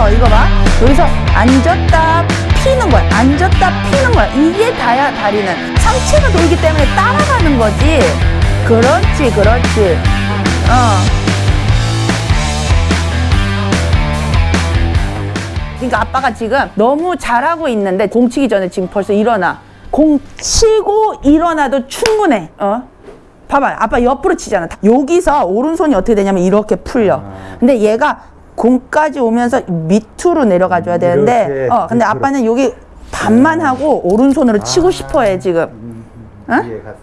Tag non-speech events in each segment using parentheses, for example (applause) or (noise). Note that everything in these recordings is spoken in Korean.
쉬워 이거 봐. 여기서 앉았다 피는 거야. 앉았다 피는 거야. 이게 다야 다리는. 상체가 돌기 때문에 따라가는 거지. 그렇지 그렇지. 어. 그러니까 아빠가 지금 너무 잘하고 있는데 공 치기 전에 지금 벌써 일어나. 공 치고 일어나도 충분해. 어? 봐봐. 아빠 옆으로 치잖아. 여기서 오른손이 어떻게 되냐면 이렇게 풀려. 근데 얘가 공까지 오면서 밑으로 내려가 줘야 되는데 이렇게 어 근데 밑으로. 아빠는 여기 반만 하고 오른손으로 치고 싶어 해 지금 어? 이해 갔어.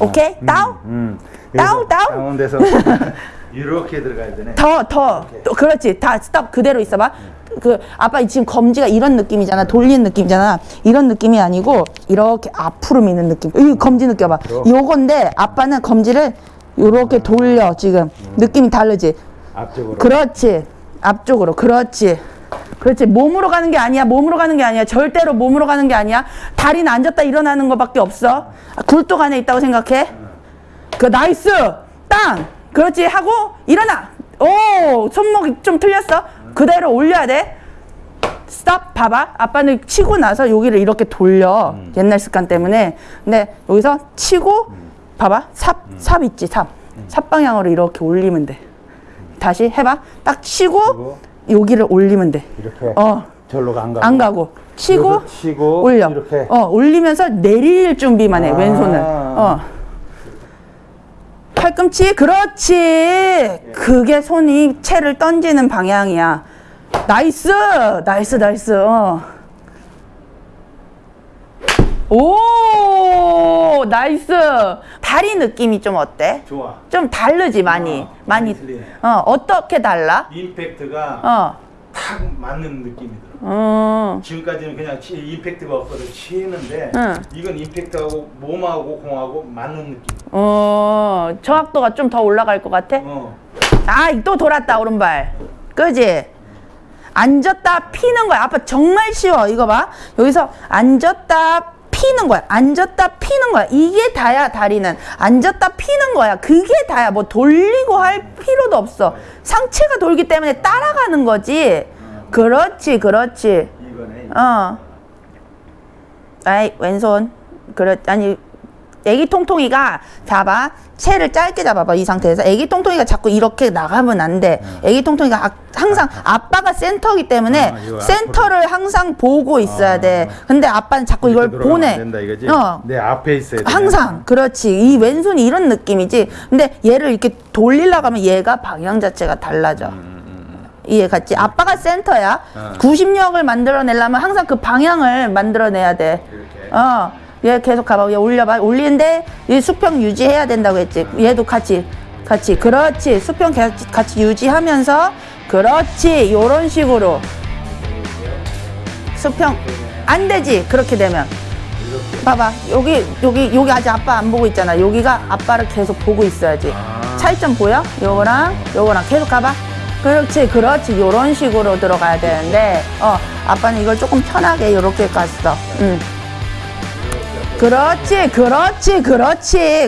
오케이 다운 음. 다운, 다운. 다운돼서 (laughs) 이렇게 들어가야 되네. 더, 더. 또 그렇지. 다 스톱 그대로 있어봐. 그 아빠 지금 검지가 이런 느낌이잖아. 돌리는 느낌이잖아. 이런 느낌이 아니고 이렇게 앞으로 미는 느낌. 이 검지 느껴봐. 요건데 아빠는 검지를 요렇게 돌려 지금. 느낌이 다르지. 앞쪽으로. 그렇지. 앞쪽으로. 그렇지. 그렇지. 몸으로 가는 게 아니야. 몸으로 가는 게 아니야. 절대로 몸으로 가는 게 아니야. 다리는 앉았다 일어나는 것밖에 없어. 아, 굴뚝 안에 있다고 생각해. 그 nice. 땅. 그렇지. 하고 일어나. 오, 손목이 좀 틀렸어. 그대로 올려야 돼. stop 봐봐 아빠는 치고 나서 여기를 이렇게 돌려 옛날 습관 때문에 근데 여기서 치고 봐봐 삽 삽 있지 삽삽 방향으로 이렇게 올리면 돼 다시 해봐. 딱 치고 여기를 올리면 돼. 이렇게 어, 절로 안 가고. 안 가고. 치고 치고 올려. 이렇게. 어, 올리면서 내릴 준비만 해 아. 왼손을. 어. 팔꿈치 그렇지. 그게 손이 채를 던지는 방향이야. nice! nice nice. 어. 오! nice 다리 느낌이 좀 어때? 좋아. 좀 다르지 많이 어, 많이. 어 어떻게 달라? 임팩트가 어 탁 맞는 느낌이 들어. 어. 지금까지는 그냥 치, 임팩트가 없어서 치는데 응. 이건 임팩트하고 몸하고 공하고 맞는 느낌. 어, 정확도가 좀 더 올라갈 것 같아? 어. 아, 또 돌았다, 오른발. 그지? 앉았다 피는 거야. 아빠 정말 쉬워. 이거 봐. 여기서 앉았다 피는 거야. 앉았다 피는 거야. 이게 다야, 다리는. 앉았다 피는 거야. 그게 다야. 뭐 돌리고 할 필요도 없어. 상체가 돌기 때문에 따라가는 거지. 그렇지, 그렇지. 어. 아이, 왼손. 그렇, 아니, 애기 통통이가 잡아. 채를 짧게 잡아봐, 이 상태에서. 애기 통통이가 자꾸 이렇게 나가면 안 돼. 애기 통통이가 아- 항상 아빠가 센터기 때문에 아, 센터를 항상 보고 있어야 돼. 근데 아빠는 자꾸 이걸 보내. 안 된다. 어. 내 앞에 있어야 돼. 항상 그렇지 이 왼손이 이런 느낌이지 근데 얘를 이렇게 돌리려고 하면 얘가 방향 자체가 달라져 이해 갔지 아빠가 센터야 어. 구심력을 만들어내려면 항상 그 방향을 만들어내야 이렇게. 돼어 얘 계속 가봐. 얘 올려봐. 올리는데 이 수평 유지해야 된다고 했지. 얘도 같이 같이. 그렇지. 수평 같이, 같이 유지하면서 그렇지. 요런 식으로. 수평. 안 되지. 그렇게 되면. 봐봐. 여기 여기 여기 아직 아빠 안 보고 있잖아. 여기가 아빠를 계속 보고 있어야지. 아. 차이점 보여? 요거랑 요거랑. 계속 가봐. 그렇지 그렇지. 요런 식으로 들어가야 되는데 어 아빠는 이걸 조금 편하게 요렇게 갔어. 응 그렇지 그렇지 그렇지